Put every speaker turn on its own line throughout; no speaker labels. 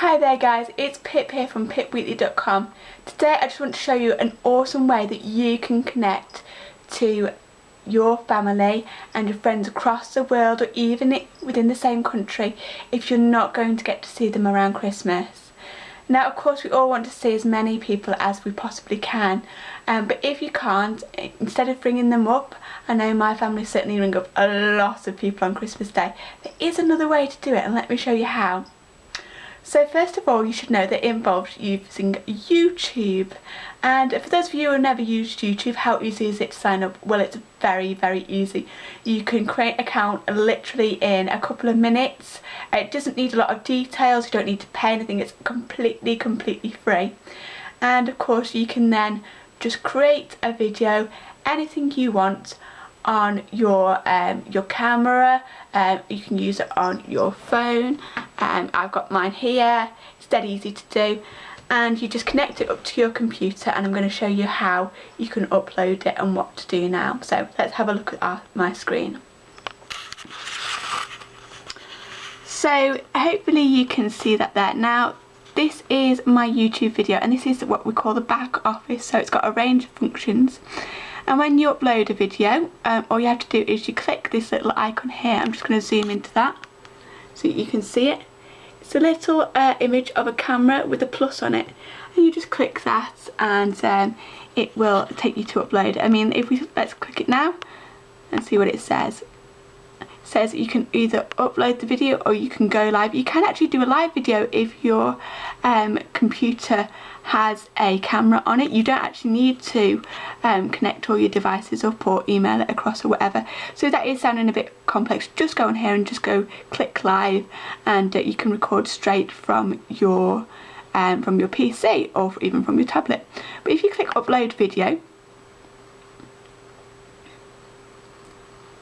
Hi there guys, it's Pip here from pipweekly.com. Today I just want to show you an awesome way that you can connect to your family and your friends across the world or even within the same country if you're not going to get to see them around Christmas. Now of course we all want to see as many people as we possibly can um, but if you can't, instead of ringing them up, I know my family certainly ring up a lot of people on Christmas Day, there is another way to do it and let me show you how. So first of all you should know that it involves using YouTube and for those of you who never used YouTube how easy is it to sign up? Well it's very very easy. You can create an account literally in a couple of minutes. It doesn't need a lot of details, you don't need to pay anything, it's completely completely free. And of course you can then just create a video, anything you want on your um, your camera um, you can use it on your phone. And um, I've got mine here it's dead easy to do. And you just connect it up to your computer and I'm going to show you how you can upload it and what to do now. So let's have a look at our, my screen. So hopefully you can see that there. Now this is my YouTube video and this is what we call the back office. So it's got a range of functions and when you upload a video um, all you have to do is you click this little icon here. I'm just going to zoom into that so you can see it. It's a little uh, image of a camera with a plus on it. And you just click that and um, it will take you to upload. I mean if we let's click it now and see what it says. Says you can either upload the video or you can go live. You can actually do a live video if your um, computer has a camera on it. You don't actually need to um, connect all your devices up or email it across or whatever. So that is sounding a bit complex. Just go on here and just go click live and uh, you can record straight from your um, from your PC or even from your tablet. But if you click upload video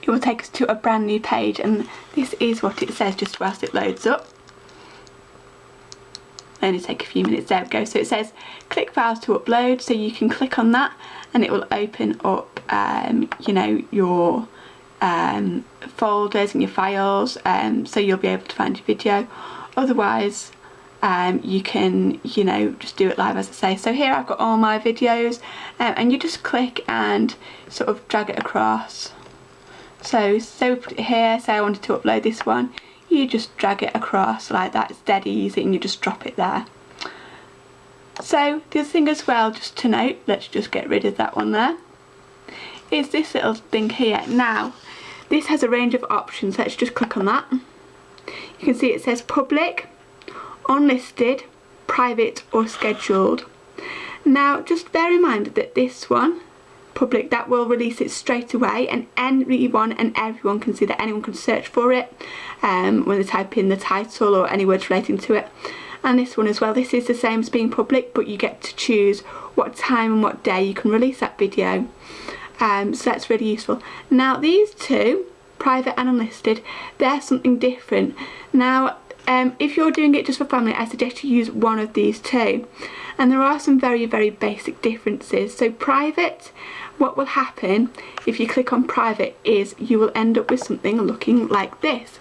it will take us to a brand new page and this is what it says just whilst it loads up only take a few minutes. There we go. So it says click files to upload. So you can click on that and it will open up um, you know your um, folders and your files. Um, so you'll be able to find your video. Otherwise um, you can you know just do it live as I say. So here I've got all my videos um, and you just click and sort of drag it across. So, so put it here, say I wanted to upload this one, you just drag it across like that, it's dead easy and you just drop it there. So the other thing as well, just to note, let's just get rid of that one there, is this little thing here. Now, this has a range of options, let's just click on that. You can see it says public, unlisted, private or scheduled. Now just bear in mind that this one public that will release it straight away and anyone and everyone can see that anyone can search for it um, when they type in the title or any words relating to it. And this one as well this is the same as being public but you get to choose what time and what day you can release that video. Um, so that's really useful. Now these two private and unlisted they're something different. Now um, if you're doing it just for family I suggest you use one of these two. And there are some very very basic differences. So private what will happen if you click on private is you will end up with something looking like this.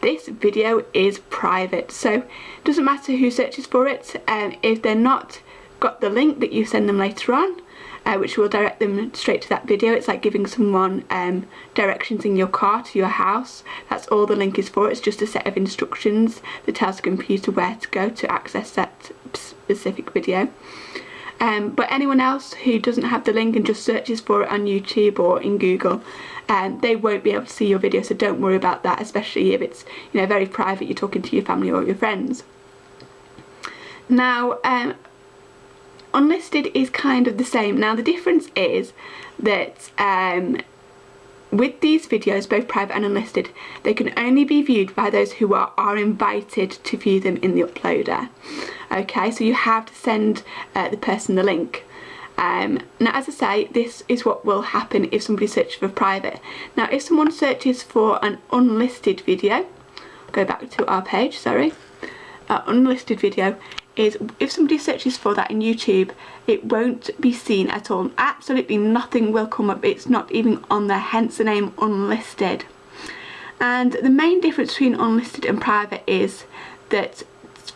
This video is private. So it doesn't matter who searches for it and if they're not got the link that you send them later on uh, which will direct them straight to that video. It's like giving someone um, directions in your car to your house. That's all the link is for. It's just a set of instructions that tells the computer where to go to access that specific video. Um, but anyone else who doesn't have the link and just searches for it on YouTube or in Google, um, they won't be able to see your video so don't worry about that especially if it's you know very private you're talking to your family or your friends. Now um, unlisted is kind of the same. Now the difference is that um, with these videos, both private and unlisted, they can only be viewed by those who are, are invited to view them in the uploader. Okay, so you have to send uh, the person the link. Um, now as I say, this is what will happen if somebody searches for private. Now if someone searches for an unlisted video, go back to our page, sorry, uh, unlisted video, is if somebody searches for that in YouTube it won't be seen at all absolutely nothing will come up it's not even on there hence the name unlisted and the main difference between unlisted and private is that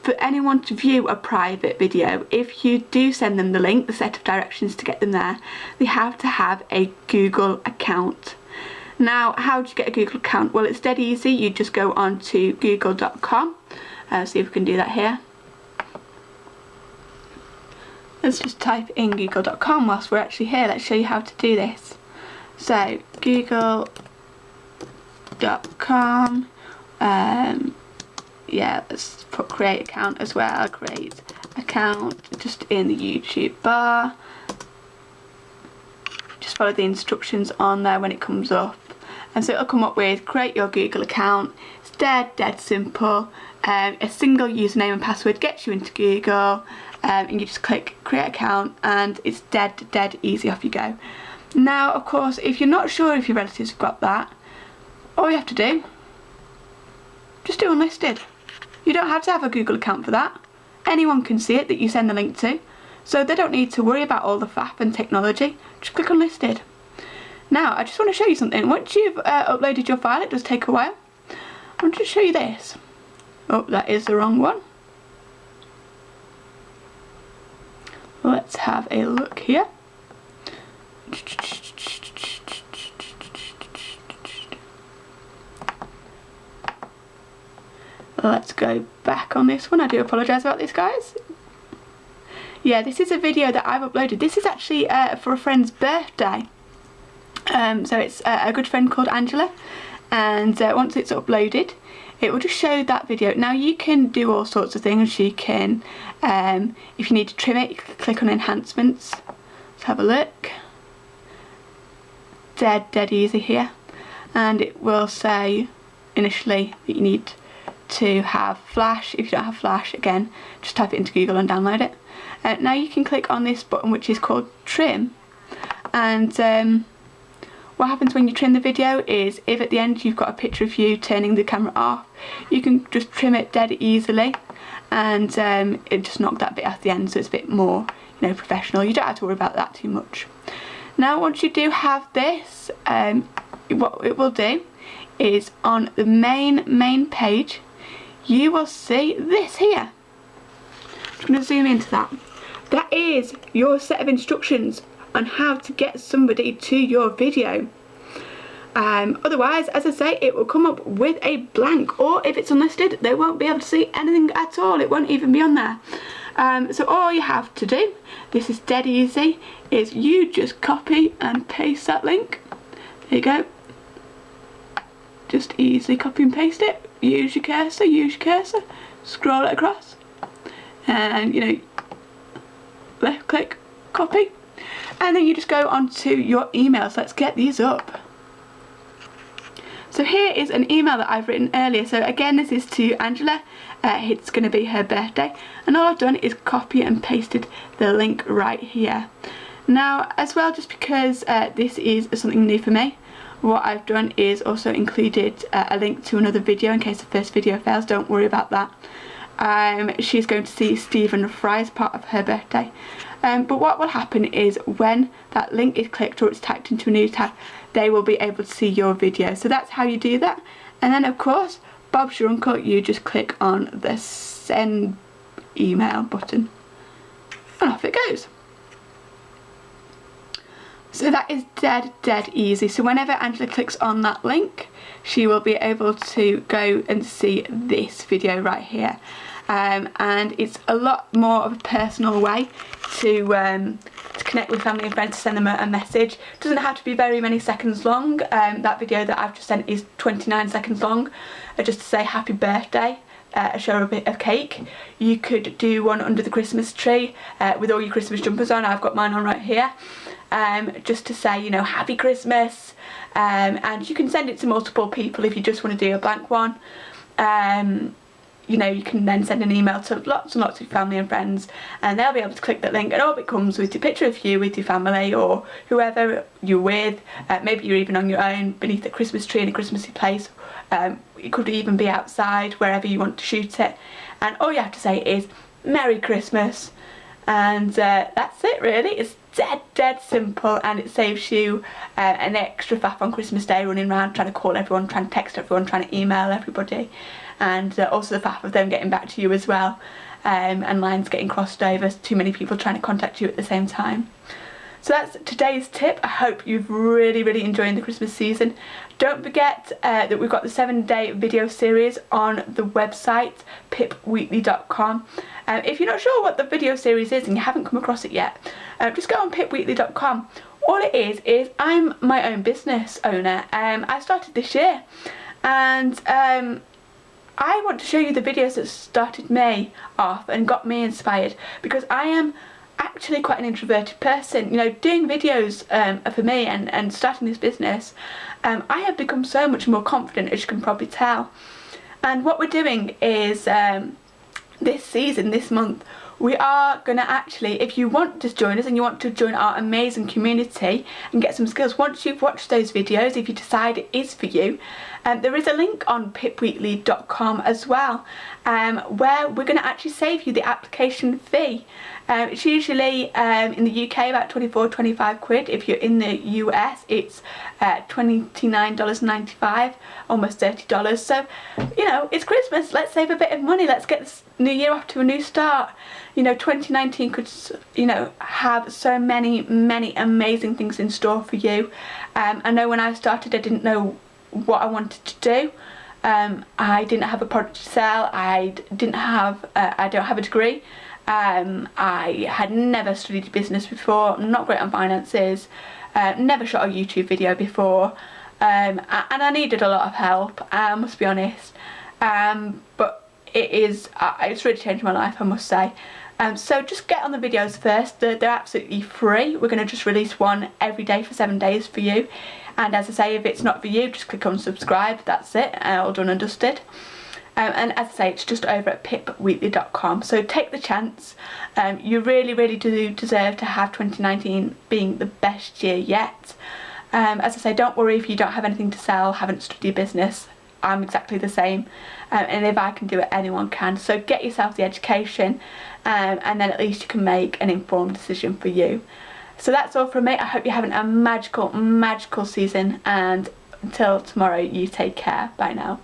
for anyone to view a private video, if you do send them the link, the set of directions to get them there, they have to have a Google account. Now, how do you get a Google account? Well, it's dead easy. You just go on to google.com. Uh, see if we can do that here. Let's just type in google.com whilst we're actually here. Let's show you how to do this. So, google.com. Um, yeah, let's put create account as well. Create account just in the YouTube bar. Just follow the instructions on there when it comes up. And so it'll come up with create your Google account. It's dead, dead simple. Um, a single username and password gets you into Google um, and you just click create account and it's dead, dead easy, off you go. Now, of course, if you're not sure if your relatives have got that, all you have to do, just do unlisted. You don't have to have a Google account for that. Anyone can see it that you send the link to, so they don't need to worry about all the faff and technology. Just click unlisted. Now, I just want to show you something. Once you've uh, uploaded your file, it does take a while. I want to show you this. Oh, that is the wrong one. Let's have a look here. Let's go back on this one. I do apologise about this, guys. Yeah, this is a video that I've uploaded. This is actually uh, for a friend's birthday. Um, so it's uh, a good friend called Angela. And uh, once it's uploaded, it will just show that video. Now you can do all sorts of things. You can, um, if you need to trim it, click on enhancements. Let's have a look. Dead, dead easy here. And it will say initially that you need to have Flash. If you don't have Flash, again, just type it into Google and download it. Uh, now you can click on this button which is called Trim and um, what happens when you trim the video is if at the end you've got a picture of you turning the camera off, you can just trim it dead easily and um, it just knocked that bit at the end so it's a bit more you know professional. You don't have to worry about that too much. Now once you do have this, um, what it will do is on the main main page you will see this here. I'm going to zoom into that. That is your set of instructions on how to get somebody to your video. Um, otherwise, as I say, it will come up with a blank or if it's unlisted, they won't be able to see anything at all. It won't even be on there. Um, so all you have to do, this is dead easy, is you just copy and paste that link. There you go. Just easily copy and paste it use your cursor, use your cursor, scroll it across and you know left click copy and then you just go onto your emails. Let's get these up. So here is an email that I've written earlier. So again, this is to Angela. Uh, it's going to be her birthday. And all I've done is copy and pasted the link right here. Now, as well, just because uh, this is something new for me, what I've done is also included uh, a link to another video in case the first video fails, don't worry about that. Um, she's going to see Stephen Fry as part of her birthday. Um, but what will happen is when that link is clicked or it's typed into a new tab, they will be able to see your video. So that's how you do that. And then of course, Bob's your uncle, you just click on the send email button and off it goes. So that is dead, dead easy. So whenever Angela clicks on that link, she will be able to go and see this video right here. Um, and it's a lot more of a personal way to, um, to connect with family and friends, to send them a, a message. It doesn't have to be very many seconds long. Um, that video that I've just sent is 29 seconds long, uh, just to say happy birthday. Uh, show a bit of cake. You could do one under the Christmas tree uh, with all your Christmas jumpers on. I've got mine on right here um, just to say, you know, happy Christmas. Um, and you can send it to multiple people if you just want to do a blank one. Um, you know, you can then send an email to lots and lots of family and friends and they'll be able to click that link and all it comes with your picture of you with your family or whoever you're with. Uh, maybe you're even on your own beneath a Christmas tree in a Christmassy place. Um, it could even be outside, wherever you want to shoot it. And all you have to say is, Merry Christmas. And uh, that's it really. It's dead, dead simple and it saves you uh, an extra faff on Christmas Day running around trying to call everyone, trying to text everyone, trying to email everybody. and uh, also the faff of them getting back to you as well um, and lines getting crossed over, too many people trying to contact you at the same time. So that's today's tip. I hope you've really, really enjoyed the Christmas season. Don't forget uh, that we've got the seven day video series on the website pipweekly.com. Um, if you're not sure what the video series is and you haven't come across it yet, uh, just go on pipweekly.com. All it is, is I'm my own business owner. Um, I started this year and um, I want to show you the videos that started me off and got me inspired because I am actually quite an introverted person. You know, doing videos um, for me and, and starting this business, um, I have become so much more confident as you can probably tell. And what we're doing is um, this season, this month, we are going to actually, if you want to join us and you want to join our amazing community and get some skills, once you've watched those videos, if you decide it is for you, um, there is a link on pipweekly.com as well um, where we're going to actually save you the application fee. Um, it's usually um, in the UK about 24 25 quid. If you're in the US it's uh, $29.95 almost $30 so you know it's Christmas. Let's save a bit of money. Let's get this new year off to a new start. You know 2019 could you know have so many many amazing things in store for you. Um, I know when I started I didn't know what I wanted to do. Um, I didn't have a product to sell. I didn't have uh, I don't have a degree um, I had never studied business before, not great on finances, uh, never shot a YouTube video before, um, and I needed a lot of help, I must be honest. Um, but it is, uh, it's really changed my life, I must say. Um, so just get on the videos first, they're, they're absolutely free. We're going to just release one every day for seven days for you. And as I say, if it's not for you, just click on subscribe, that's it, all done and dusted. Um, and as I say, it's just over at pipweekly.com. So take the chance. Um, you really, really do deserve to have 2019 being the best year yet. Um, as I say, don't worry if you don't have anything to sell, haven't studied business. I'm exactly the same. Um, and if I can do it, anyone can. So get yourself the education um, and then at least you can make an informed decision for you. So that's all from me. I hope you're having a magical, magical season and until tomorrow, you take care. Bye now.